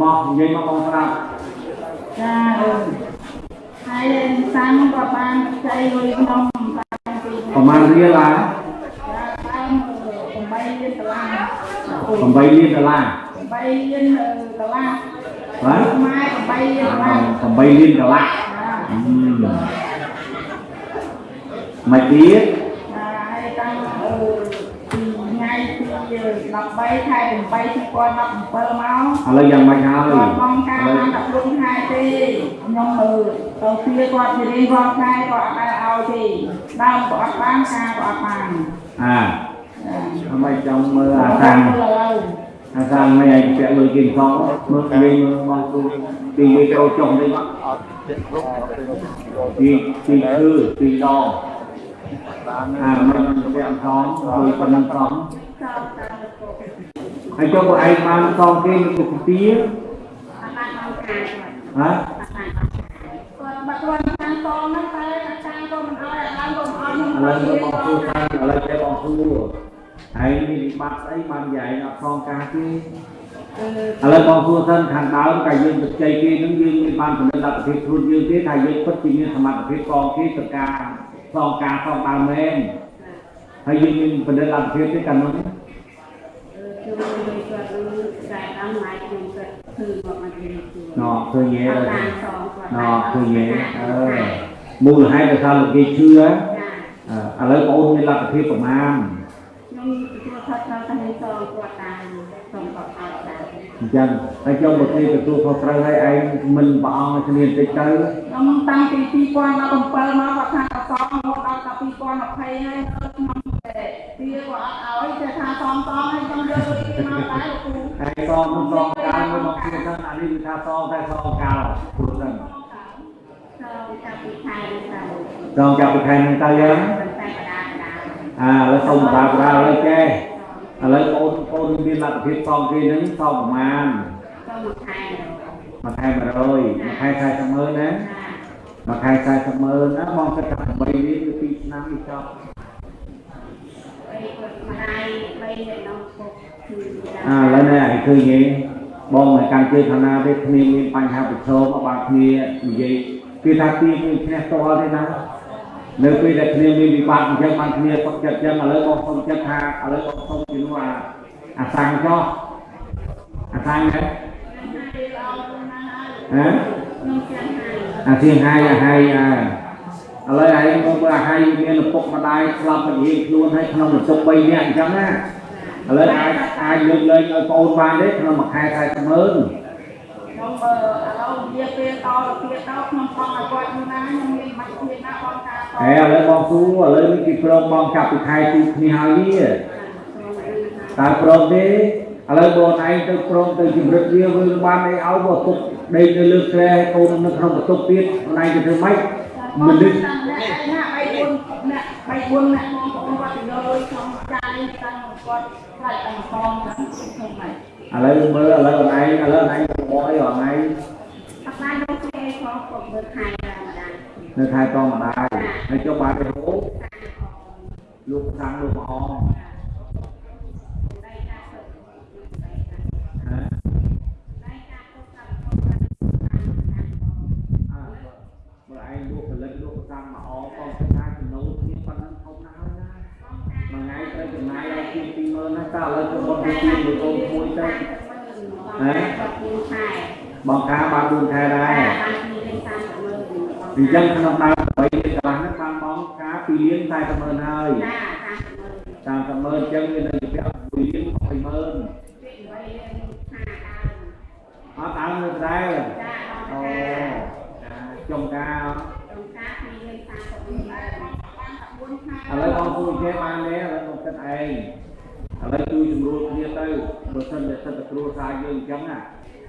មកនិយាយមកបងស្ដាប់ចាអឺហើយសាំងក៏បានចៃលុយក្នុងតាមពីប្រហែលរៀលឡាចាតាម8លានដុល្លារ8លានដុល្លារ8លានដុល្លារបាទម៉ែ8លានដុល្លារ8លានដុល្លារចាអឺមកទៀត ចាហើយតាំងអឺពីថ្ងៃ ទី13ខែ8 2017មកឥឡូវយ៉ាងម៉េចហើយគាត់បងការបានតែព្រំខែទេខ្ញុំមើលទៅពីគាត់ជារៀងរាល់ខែគាត់អត់ដែលឲ្យទេដើមក៏អត់បានការក៏អត់បានអាចាអ្មេចចង់មើលអាអាសាំងឥឡូវអាសាំងមិនឲ្យពាក់លុយគេផងមើលនិយាយមើលបងគ្រូពីនិយាយចូលចុះនេះមកអត់ចិត្តគ្រប់អត់ទេពីពីគឺពីដងអាមិនពាក់ផងលុយប៉ុណ្ណឹងផងចោលតាមទៅគាត់ ហើយចុះពួកឯងបានសងគេនឹងគុកទាអត់បានមកការគាត់ហ៎គាត់បាត់គាត់ខាងកងហ្នឹងតែអាចារ្យក៏មិនអោយអាឡើងក៏មិនអោយខ្ញុំឥឡូវមើលបងគ្រូថាឥឡូវចេះបងគ្រូហើយនេះវិបត្តិស្អីបានយាយអត់សងការទេអឺឥឡូវបងសួរសិនខាងដើមកាយើងទៅជ័យគេនឹងយើងមានបានចំណេះលទ្ធភាពខ្លួនយើងទេថាយើងពិតជាមានសមត្ថភាពកងគេទៅការសងការសងដើមមែនហើយយើងមានបណ្ឌិតលទ្ធភាពទេកាលនោះ ជួយជួយគាត់នឹងតែដល់ម៉ៃខ្ញុំគាត់គឺមកមក និយាយជួយណ៎ឃើញទេអត់ណបានសងគាត់៎ឃើញទេអឺមូលហេតុដោយសារលោកគេជឿចាអឺឥឡូវបងអូនមានលទ្ធភាពប្រមាណខ្ញុំទទួលខុសត្រូវតែនឹងសងគាត់តាមសូមគាត់ឲ្យដែរអញ្ចឹងហើយចុងមកនេះទទួលខុសត្រូវឲ្យឯងមិនប្រអងឲ្យគ្នាបន្តិចទៅខ្ញុំតាំងពី2017មកគាត់ថាសងមកដល់តែ2020ហើយខ្ញុំតែទីគាត់អត់ឲ្យតែថាសងសងហើយខ្ញុំយកលុយគេមកដែរលោកគ្រូ ហើយសងមិនសងកាលមួយមកគ្នាទៅអានេះគឺថាសងតែសងកាលព្រោះហ្នឹងសងចាប់ពីខែនេះទៅចងចាប់ពីខែហ្នឹងទៅយើងតែបដាបដាអាឥឡូវសុំបដាបដាឥឡូវចេះឥឡូវបងប្អូនមានលទ្ធភាពសងគេហ្នឹងសងប្រមាណទៅមួយខែមួយខែ100មួយខែ40ម៉ឺនណាមួយខែ40ម៉ឺនណាបងគិតថា8លានឬ2ឆ្នាំនេះចប់អីគាត់ម្ដាយបីនៅក្នុងពុកគឺ អាឥឡូវនេះឲ្យឃើញទេបងមិនកាន់ជឿខាងណាទេគ្នាមានបញ្ហាប្រឈមមកបានគ្នានិយាយគឺថាទីមានគ្នាផ្ទាល់ទេណានៅពេលដែលគ្នាមានវិបត្តិអញ្ចឹងបានគ្នាសុខចិត្តអញ្ចឹងឥឡូវបងសុំចិត្តថាឥឡូវបងសុំជំនួសអាអាសាំងចុះអាសាំងហ៎ហ៎ខ្ញុំចាំហើយអាសៀងហាយអាហាយអាឥឡូវឯងមកមើលអាហាយមានឪពុកម្ដាយស្លាប់មករៀងខ្លួនហើយក្នុងបន្ទុក3នាក់អញ្ចឹងណា ឥឡូវអាចអាចលើកលែងឲ្យបងអូនបានទេក្នុងមួយខែ40ម៉ឺនខ្ញុំបើឥឡូវវាពេលតទៅទៀតទៅខ្ញុំបងឲ្យគាត់យូរណាខ្ញុំមានបាច់ទៀតណាបងការតហើយឥឡូវបងសួរឥឡូវនេះគេព្រមបងចាប់ពីខែទីគ្នាហើយវាតើព្រមទេឥឡូវបងឯងទៅព្រមទៅជំរិតវាវិញបានអីឲ្យបងទុកដេកនៅលើក្រែកូននៅក្នុងបន្ទប់ទៀតបងឯងទៅធ្វើម៉េចមនុស្សណា3 4ណា3 4ណាបងប្អូនគាត់ទៅយកលុយក្នុងចាយតាំង គាត់ខ្លាចតែមកបងហ្នឹងខ្ញុំមិនឥឡូវមើលឥឡូវបងឯងឥឡូវបងឯងទៅបអីបងឯងអត់បានយកគេផងគាត់មើលខែដល់ម្ដងនៅខែតម្ដាយហើយចុះបានទៅហូបលោកខាងលោកអងហ៎អើបើឯងលោកផលិតលោកខាងមកអងបងគិតថាចំណូល មួយថ្ងៃត្រូវចំណាយឲ្យជាង20000ណាតើឥឡូវទៅបងទៅជាងមួយកូនមួយទៅហ៎គាត់គូខែបងការបាន4ខែដែរបានពីលេខ30ម៉ឺនអញ្ចឹងក្នុងដើម8លានកន្លះហ្នឹងបានបងការ2លាន40ម៉ឺនហើយចា30ម៉ឺន30ម៉ឺនអញ្ចឹងវានៅជា1លាន20ម៉ឺនពី3លេខ5ដើមអត់ដើមនៅដែរចាអូអូចាចុងការក្នុងការពីលេខ30ម៉ឺនដែរបានតែ4ខែ ឥឡូវបងជួយគេបានទេឥឡូវបងគិតឯងឥឡូវជួយជំរួលគ្នាទៅបើសិនតែសិតតែគ្រួសារយើងអញ្ចឹងណា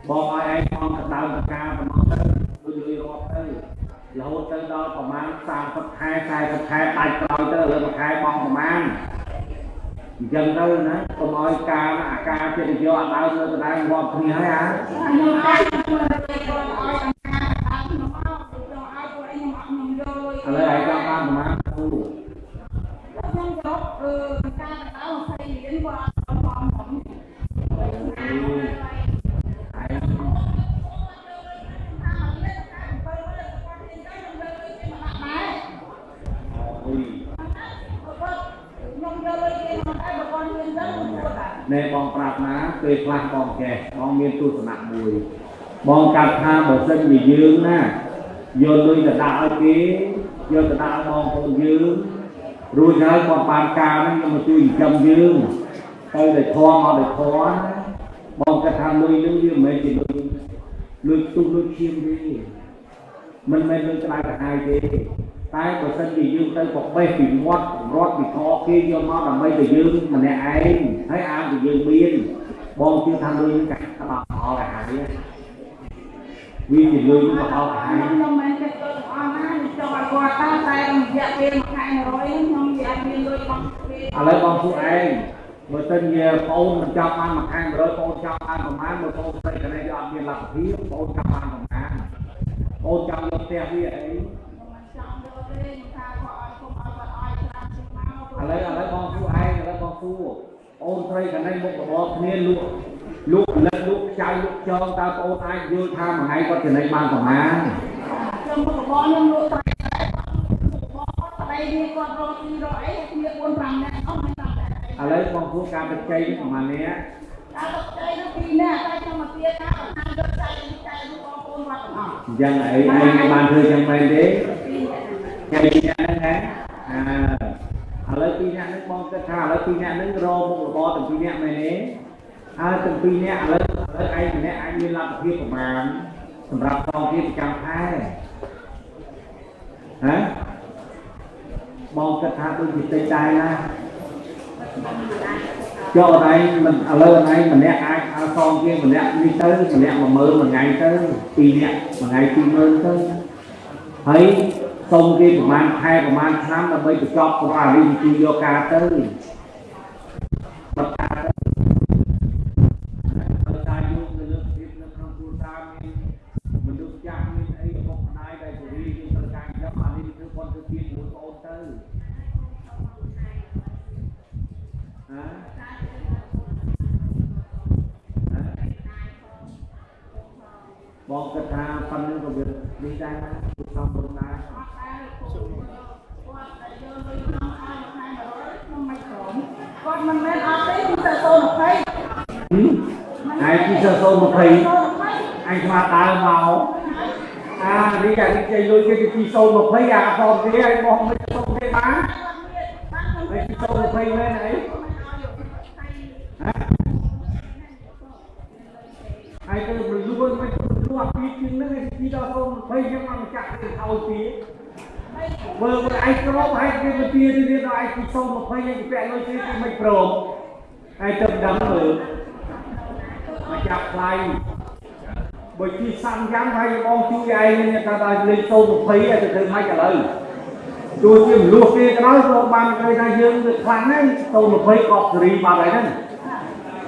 បងឲ្យឯងបងទៅដើមតការប៉ុណ្ណោះទៅដូចលុយរាប់ទៅរហូតទៅដល់ប្រហែល30ខែ40ខែដាច់ក្រោយទៅឥឡូវមួយខែបងប្រហែលអញ្ចឹងទៅណាកុំឲ្យការណាអាការចិត្តយកអត់ដើមនៅដដែលរាប់គ្នាហើយអាខ្ញុំអត់ខ្ញុំទៅគាត់ឲ្យតាមការតាមខ្ញុំមកខ្ញុំឲ្យពួកឯងខ្ញុំអត់ខ្ញុំយកលុយឥឡូវឯងចង់បានប្រហែលគ្រូខ្ញុំ ពេលខ្លះបងចេះបងមានទស្សនៈមួយបងកាត់ថាបើសិនជាយើងណាយកលុយទៅដាក់ឲ្យគេយកទៅដាក់ឲ្យបងប្អូនយើងរួចហើយបងបានការហ្នឹងយកមកជួយចិញ្ចឹមយើងទៅតែធំមកតែធំណាបងកាត់ថាលុយហ្នឹងវាមិនមែនជាលុយលុយទុះលុយឈាមទេមិនមែនលុយក្តៅក្រហាយទេតែបើសិនជាយើងទៅប្របេះពីមាត់រត់ពីខគេយកមកដើម្បីតែយើងម្នាក់ឯងហើយអានតែយើងមាន បងជឿថាលុយហ្នឹងកាត់ដល់អស់ហើយហើយវាជាលុយរបស់អស់ហើយខ្ញុំមិនចេះទៅអស់ណាចង់ឲ្យគាត់តាតែរយៈពេលមួយខែ100ខ្ញុំវាអត់មានលុយបងពេលឥឡូវបងពួកឯងបើសិនជាបងអូនមិនចាប់បានមួយខែ100បងអូនចាប់បានប្រហែលមើលបងអូនស្រីកណែវាអត់មានលទ្ធភាពបងអូនចាប់បានប្រហែលបងអូនចាំយកផ្ទះវាអីមិនចង់យកទេថាគាត់ឲ្យគុំឲ្យគាត់ឲ្យច្រើនជាងមកឥឡូវឥឡូវបងពួកឯងឥឡូវបងពួក អូនស្រីកណែមុខរបរគ្នាលក់លក់ផលិតលក់ខ្ចៅលក់ចងតើបងអូនអាចយល់ថាមួយថ្ងៃគាត់ចំណេញបានប្រហែលខ្ញុំមុខរបរខ្ញុំលក់ត្រីដែរមុខរបរគាត់ប្តីនេះគាត់រកទីរកអីគ្នា4 5នាក់អស់មិនតាមតែឥឡូវបងពួកការទឹកជ័យនេះប្រហែលនេះតែលោកចៃនោះពីរនាក់តែខ្ញុំមកទៀតណាបើថាយកចៃនេះចៃនោះបងប្អូនវត្តទាំងអស់អញ្ចឹងអីឯងបានធ្វើចឹងមែនទេពីរនាក់ហ្នឹងថ្ងៃពីរនាក់ហ្នឹងហ៎អា ឥឡូវពីរនាក់ហ្នឹងបងគិតថាឥឡូវពីរនាក់ហ្នឹងរកមុខរបរទាំងពីរនាក់មែនទេហើយទាំងពីរនាក់ឥឡូវឥឡូវឯងម្នាក់អាចមានលទ្ធភាពប្រមាណសម្រាប់កងទៀតប្រចាំខែហ៎បងគិតថាដូចជាតិចដែរណាចុះអត់ឯងមិនឥឡូវអត់ឯងម្នាក់អាចឲ្យកងទៀតម្នាក់នេះទៅម្នាក់10000មួយថ្ងៃទៅពីរនាក់មួយថ្ងៃ20000ទៅហើយ សុំគេប្រហែលខែប្រហែលឆ្នាំដើម្បីបញ្ចប់ប្រវត្តិរីជួយយកការទៅបတ်ការទៅបើតាយកនៅលើភាពនៅក្នុងគ្រួសារមានមនុស្សចាស់មានអីបុកម្ដាយដែលពរីយើងត្រូវការចាប់អានេះគឺគាត់ទៅទៀតមួយបងអូនទៅហ៎ បងគិតថាប៉ុណ្្នឹងក៏វានេះដែរណាគឺសំរុំដែរអត់ដែរគាត់តែយកលុយក្នុងឲ្យមួយខែ100ខ្ញុំមិនព្រមគាត់មិនមែនអត់ទេគឺតែសូន20ហឹមឯងពីសើសូម20សូន20អញស្មាដើមមកអានេះអានេះជ័យលុយគេពីសូម20អាអត់ទេឯងបងមិនសូមទេបានឯងពីសូម20មែនអីហ៎ឯងទៅប្រលួនមិនប្រលួនពីជាងនឹងឯង ពីដល់សូម20យើងមកចាក់ទៅឲ្យពីមើលមើលឯងក្រមហើយគេទៅទីទៅដល់ឯងពីសូម20ឯងពាក់លុយគេគេមិនព្រមឯងទៅដឹងមើលមកចាប់ថ្លៃបើជីសាំយ៉ាងហើយបងជួយឯងនេះថាដល់លេខសូម20ឲ្យទៅធ្វើម៉េចឥឡូវជួយជាមនុស្សគេក៏ដោយក៏បានគេថាយើងវាខ្លាំងហើយសូម20ក៏សេរីបាត់ហើយហ្នឹង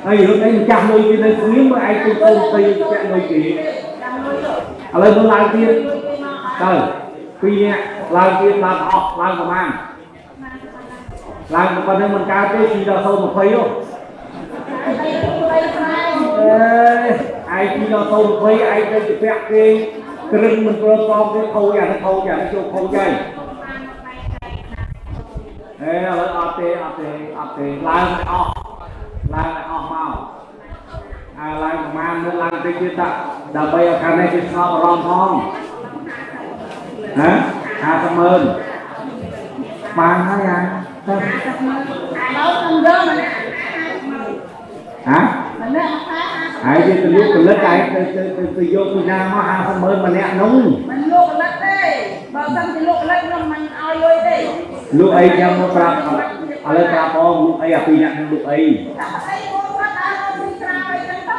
ហើយរឿងអីម្ចាស់លុយគេនៅស្ងៀមមើលឯងទៅសូម20ពាក់លុយគេ ឥឡូវមើលឡើងទៀតទៅពីរនាក់ឡើងទៀតឡើងអស់ឡើងប្រហែលឡើងប៉ុណ្្នឹងមិនកើតទេជីដល់សូម20ហ៎អេឯងពីដល់ទៅ20ឯងទៅជាពាក់គេគ្រឹងមិនព្រមតបទេខូចអានេះខូចអានេះចូលខូចហើយអេឥឡូវអត់ទេអត់ទេអត់ទេឡើងឲ្យអស់ឡើងឲ្យអស់មក អាឡើងប្រហែលមើលឡើងតិចទៀតតាដើម្បីឲ្យខាងនេះគេស្ងប់អារម្មណ៍ផងហ៎50ម៉ឺនបានហើយអាទៅឥឡូវខ្ញុំយកម្នាក់ហ៎ម្នាក់ខែហើយយើងទៅលក់ផលិតឯងទៅទៅទៅទៅយកពីណាមក50ម៉ឺនម្នាក់នោះមិនលក់ផលិតទេបើមិនជាលក់ផលិតខ្ញុំមិនឲ្យលុយទេលក់អីចាំមកប្រាប់ឥឡូវប្រាប់បងលក់អីអាពីរអ្នកនឹងលក់អី តែអីបងគាត់ដើរទៅស្រាអីចឹងទៅ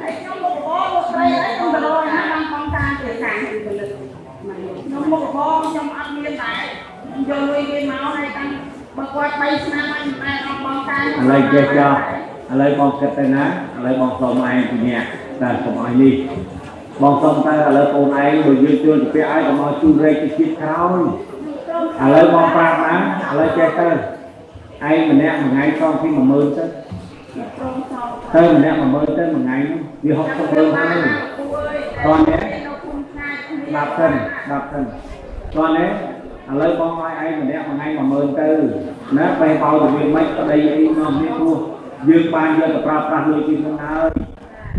ហើយខ្ញុំលក់បងលក់ត្រីអីខ្ញុំទៅរកណាបានបងការជាខាងផលិតខ្ញុំ មុខបងខ្ញុំអត់មានដែរយកលុយគេមកហើយតាំងបើគាត់3ឆ្នាំហើយមិនដែរអត់បងការឥឡូវចេះចោះឥឡូវបងគិតទៅណាឥឡូវបងសុំឯងពីរអ្នកតែសុំឲ្យនេះបងសុំទៅឥឡូវបងឯងបើយើងជួលទៅពាក់ឲ្យកុំឲ្យជួលរែកទៅជាតិក្រោយឥឡូវបងប្រាប់ណាឥឡូវចេះទៅឯងម្នាក់មួយថ្ងៃសងពី10000ទៅព្រមសោទៅម្នាក់10000ទៅមួយថ្ងៃនោះវា60ម៉ឺនហើយតោះនេះ 10តិន10តិនគាត់ណាឥឡូវបងឲ្យឯងម្នាក់មួយថ្ងៃ10000ទៅណាបែរបោទៅវាមិនក្តីអីមកនេះព្រោះយើងបានយកទៅប្រើប្រាស់លុយពីហ្នឹងហើយ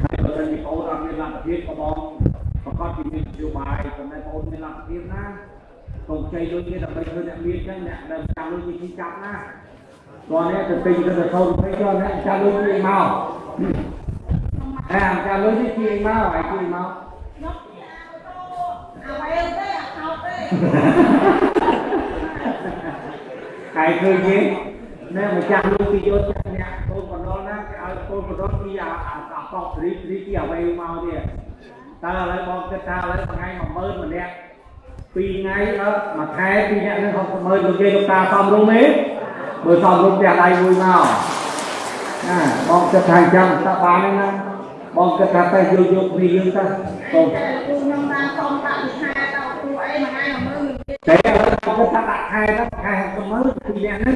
ហើយបើសិនជាបងអត់មានលទ្ធភាពក៏បងប្រកាសពីមាននយោបាយចំណែកបងមានលទ្ធភាពណាកុំខ្ចីលុយគេដើម្បីធ្វើអ្នកមានចឹងអ្នកដែលចាំលុយគេចាប់ណាគាត់នេះទៅទិញទៅទៅថតវិញគាត់នេះចាំលុយគេមកតែអាចារ្យលុយគេមកហើយគេមក អាវ៉ែលទេអាខោទេកាយឃើញទេណែម្ចាស់លោកពីយកចាក់អ្នកកូនបណ្ដុលណាគេឲ្យកូនបណ្ដុលពីអាអាអាកប់រីរីទីអ្វីមកទៀតតើឥឡូវបងគិតថាឥឡូវថ្ងៃ10000ម្នាក់ពីរថ្ងៃអត់មួយខែពីរអ្នកនឹង60,000លោកយាយលោកតាសំរុំទេបើសំរុំផ្ទះដៃមួយមកណាបងគិតថាអញ្ចឹងតើបានទេណា បងគិតថាទៅយកយកពីយើងទៅកូនតែគ្រូខ្ញុំបានសុំដាក់វិខាដល់គ្រូអីមួយថ្ងៃ10000មួយទៀតតែឥឡូវបងគិតថាដាក់ខែទៅខែ60,000ពីរអ្នកហ្នឹង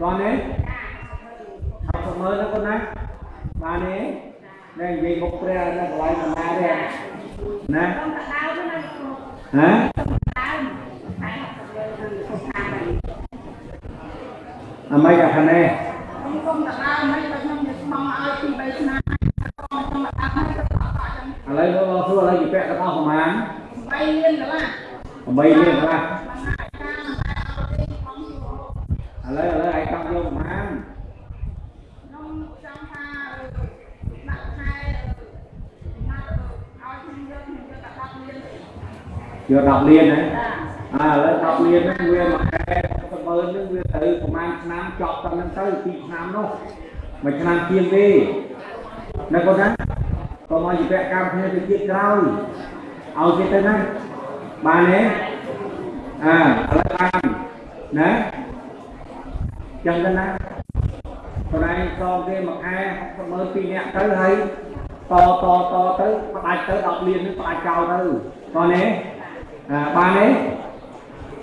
គាត់ទេអត់មើលទៅកូនណាបានទេនេះនិយាយមុខព្រះនៅកន្លែងណាទេណាខ្ញុំដាក់ដើមណាគ្រូហ៎ដើមតែ60ទៅខាងនេះអមេកាខានេះខ្ញុំគុំដាក់ដើមមិនបើខ្ញុំនិយាយស្មងឲ្យពី3ឆ្នាំ ឥឡូវលោកសួរឥឡូវជាពាក់ទាំងអស់ប្រហែល3លានកន្លះ8លានកន្លះបានហើយតាមតែអត់ទេខ្ញុំជួឥឡូវឥឡូវឯងចង់យកប្រហែលខ្ញុំចង់ថាដាក់ខែណាត់ឲ្យខ្ញុំយកខ្ញុំយកតែ10លានយក10លានណាចាអើឥឡូវ10លានហ្នឹងវាមួយខែសម្បើហ្នឹងវាទៅប្រហែលឆ្នាំចប់តាមហ្នឹងទៅ2ឆ្នាំនោះមួយឆ្នាំជាងទេណាកូនណា កុំឲ្យជាពាក់កម្មគ្នាទៅទៀតក្រោយឲ្យគេទៅណាបានទេអើឥឡូវបានណាចឹងទៅណាបណ្ដៃសងគេមួយខែ60,000ពីរនាក់ទៅហើយតតតទៅផ្ដាច់ទៅ10លាននឹងផ្ដាច់ចោលទៅតនេះអាបានទេ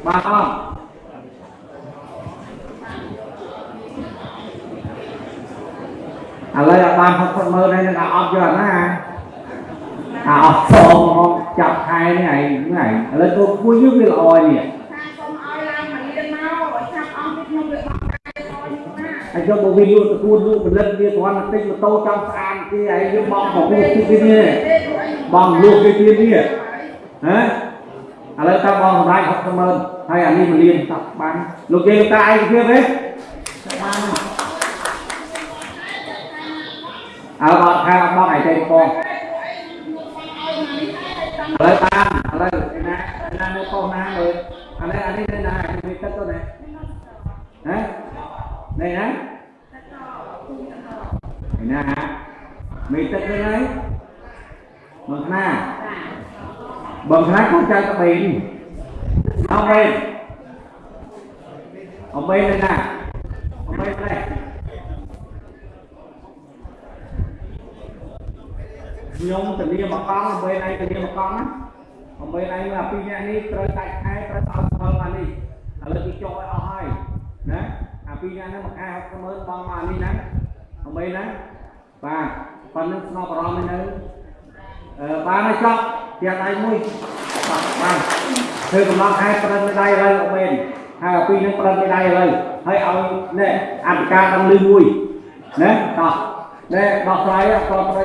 បានអត់ ឥឡូវឲ្យបាន60,000ហើយនឹងអត់យកណាអាអត់សងមកចាប់ខែនេះឯងហ្នឹងឯងឥឡូវទៅគួយយើងវាល្អនេះថាសូមឲ្យឡើងមករៀនមកឲ្យឆាប់អង្គពីខ្ញុំវាបង់កាយឲ្យខ្ញុំណាហើយយកមកវាលក់តគួនលក់ផលិតវាគ្រាន់តែទិញម៉ូតូចង់ស្អាតគេហើយយើងបងមកគូទីគេនេះបងលក់គេទៀតនេះហ៎ឥឡូវតើបងសម្រាប់60,000ហើយអានេះមកលៀនតាប់បានលោកយាយលោកតាឯកភាពទេបាន អើបងខាបងឯតែបងឥឡូវបានឥឡូវឯណាឯណានៅប៉ុស្ណាលើអានេះអានេះនៅណាមានទឹកទៅណាហ៎នេះណាឯណាមេទឹកទៅហើយបងខ្នាបងខ្នាកូនចៅក្បេងអត់មែនអត់មែនទេណាអត់មែនទេ ខ្ញុំទៅលាមកកង់អត់មែនឯងទៅលាមកកង់ណាអត់មែនឯងអាពីរនាក់នេះត្រូវដាច់ខែត្រូវឲ្យស្មើមកនេះឥឡូវគេចុះឲ្យអស់ហើយណាអាពីរនាក់ហ្នឹងមួយខែ60,000បងមកនេះណាអត់មែនណាបាទប៉ុណ្្នឹងស្នប់អារម្មណ៍នៅអឺបានហើយចប់ទៀតដៃមួយបាទបានធ្វើកំឡុងខែប្រឹងមេដៃឥឡូវអត់មែនហើយអាពីរនឹងប្រឹងមេដៃឥឡូវហើយឲ្យនេះអធិការដល់លឺមួយណាតោះ នេះដោះស្រាយក៏ប្រឹងមេ